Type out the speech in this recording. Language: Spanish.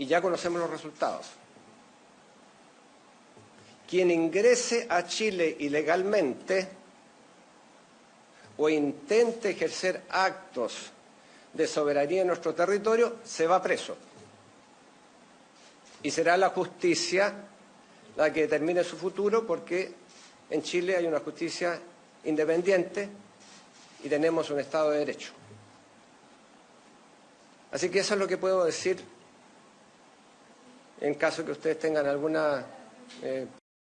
y ya conocemos los resultados. Quien ingrese a Chile ilegalmente o intente ejercer actos de soberanía en nuestro territorio, se va preso. Y será la justicia la que determine su futuro porque en Chile hay una justicia independiente y tenemos un Estado de Derecho. Así que eso es lo que puedo decir en caso que ustedes tengan alguna eh,